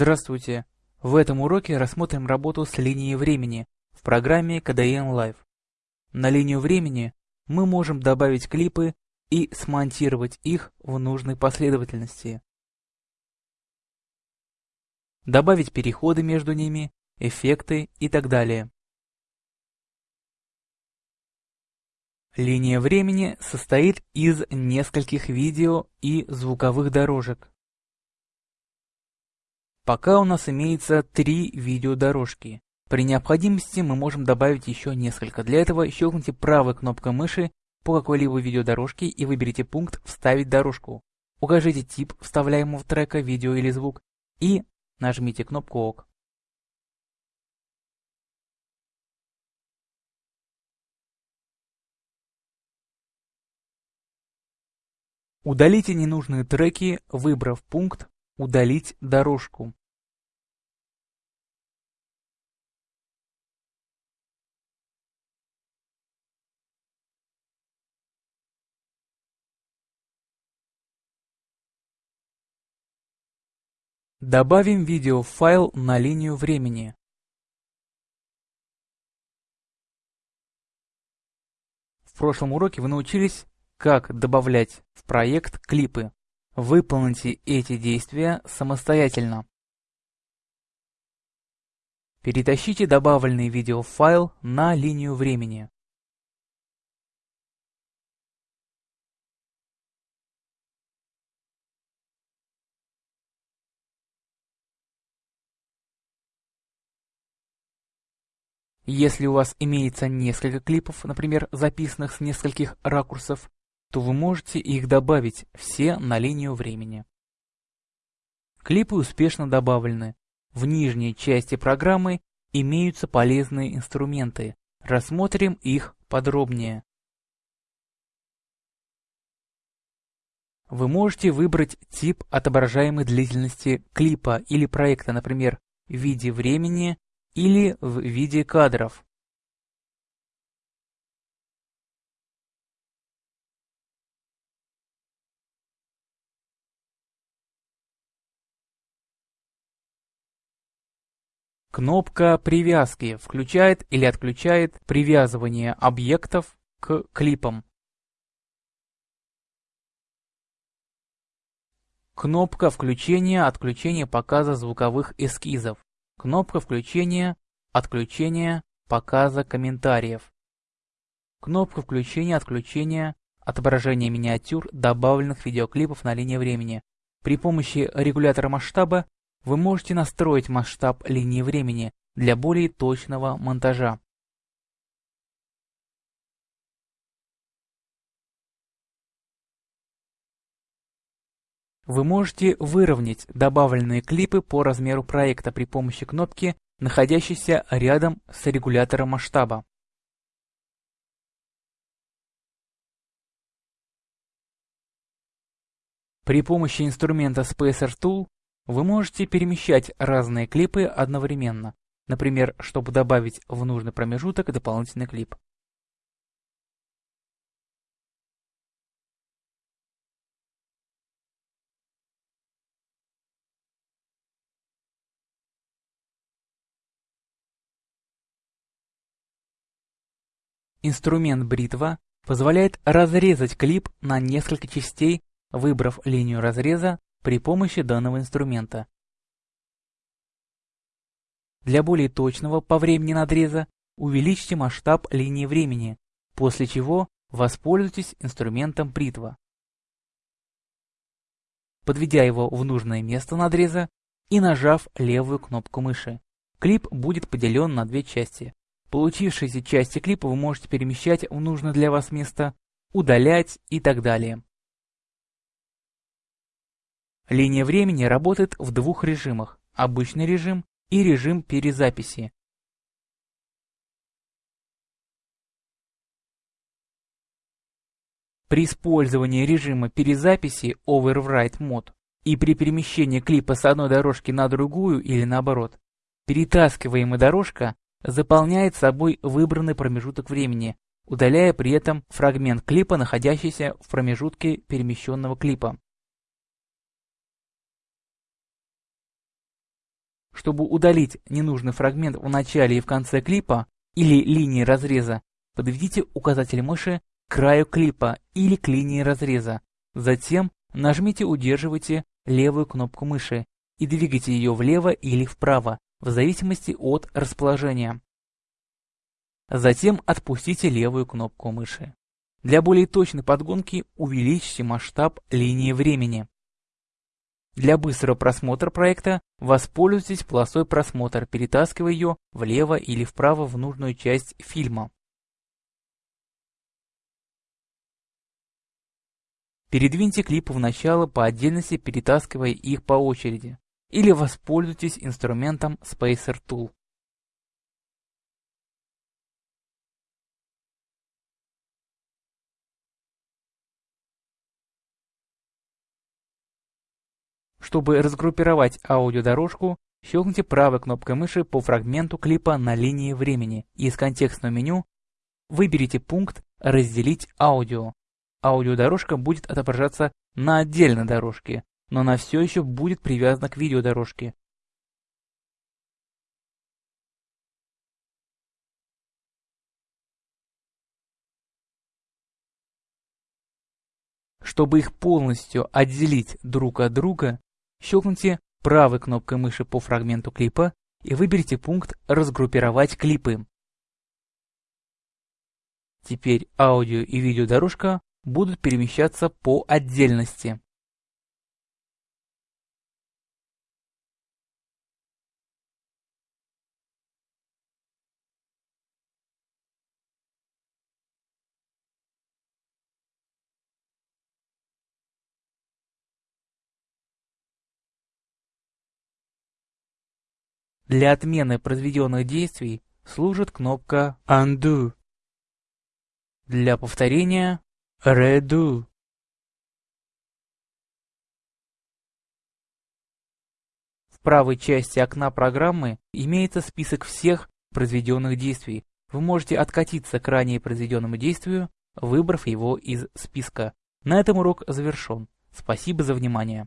Здравствуйте! В этом уроке рассмотрим работу с линией времени в программе KDN Live. На линию времени мы можем добавить клипы и смонтировать их в нужной последовательности. Добавить переходы между ними, эффекты и так далее. Линия времени состоит из нескольких видео и звуковых дорожек. Пока у нас имеется три видеодорожки. При необходимости мы можем добавить еще несколько. Для этого щелкните правой кнопкой мыши по какой-либо видеодорожке и выберите пункт «Вставить дорожку». Укажите тип вставляемого трека, видео или звук и нажмите кнопку ОК. Удалите ненужные треки, выбрав пункт «Удалить дорожку». Добавим видеофайл на линию времени. В прошлом уроке вы научились, как добавлять в проект клипы. Выполните эти действия самостоятельно. Перетащите добавленный видеофайл на линию времени. Если у вас имеется несколько клипов, например, записанных с нескольких ракурсов, то вы можете их добавить все на линию времени. Клипы успешно добавлены. В нижней части программы имеются полезные инструменты. Рассмотрим их подробнее. Вы можете выбрать тип отображаемой длительности клипа или проекта, например, в виде времени, или в виде кадров. Кнопка привязки включает или отключает привязывание объектов к клипам. Кнопка включения-отключения показа звуковых эскизов. Кнопка включения, отключения, показа комментариев. Кнопка включения-отключения, отображения миниатюр добавленных видеоклипов на линии времени. При помощи регулятора масштаба вы можете настроить масштаб линии времени для более точного монтажа. Вы можете выровнять добавленные клипы по размеру проекта при помощи кнопки, находящейся рядом с регулятором масштаба. При помощи инструмента Spacer Tool вы можете перемещать разные клипы одновременно, например, чтобы добавить в нужный промежуток дополнительный клип. Инструмент бритва позволяет разрезать клип на несколько частей, выбрав линию разреза при помощи данного инструмента. Для более точного по времени надреза увеличьте масштаб линии времени, после чего воспользуйтесь инструментом бритва. Подведя его в нужное место надреза и нажав левую кнопку мыши, клип будет поделен на две части. Получившиеся части клипа вы можете перемещать в нужное для вас место, удалять и так далее. Линия времени работает в двух режимах – обычный режим и режим перезаписи. При использовании режима перезаписи Overwrite Mode и при перемещении клипа с одной дорожки на другую или наоборот, перетаскиваемая дорожка заполняет собой выбранный промежуток времени, удаляя при этом фрагмент клипа, находящийся в промежутке перемещенного клипа. Чтобы удалить ненужный фрагмент в начале и в конце клипа или линии разреза, подведите указатель мыши к краю клипа или к линии разреза. Затем нажмите удерживайте левую кнопку мыши и двигайте ее влево или вправо, в зависимости от расположения. Затем отпустите левую кнопку мыши. Для более точной подгонки увеличьте масштаб линии времени. Для быстрого просмотра проекта воспользуйтесь полосой просмотр, перетаскивая ее влево или вправо в нужную часть фильма. Передвиньте клипы в начало по отдельности, перетаскивая их по очереди. Или воспользуйтесь инструментом Spacer Tool. Чтобы разгруппировать аудиодорожку, щелкните правой кнопкой мыши по фрагменту клипа на линии времени и из контекстного меню выберите пункт «Разделить аудио». Аудиодорожка будет отображаться на отдельной дорожке, но она все еще будет привязана к видеодорожке. Чтобы их полностью отделить друг от друга, Щелкните правой кнопкой мыши по фрагменту клипа и выберите пункт «Разгруппировать клипы». Теперь аудио и видеодорожка будут перемещаться по отдельности. Для отмены произведенных действий служит кнопка Undo. Для повторения Redo. В правой части окна программы имеется список всех произведенных действий. Вы можете откатиться к ранее произведенному действию, выбрав его из списка. На этом урок завершен. Спасибо за внимание.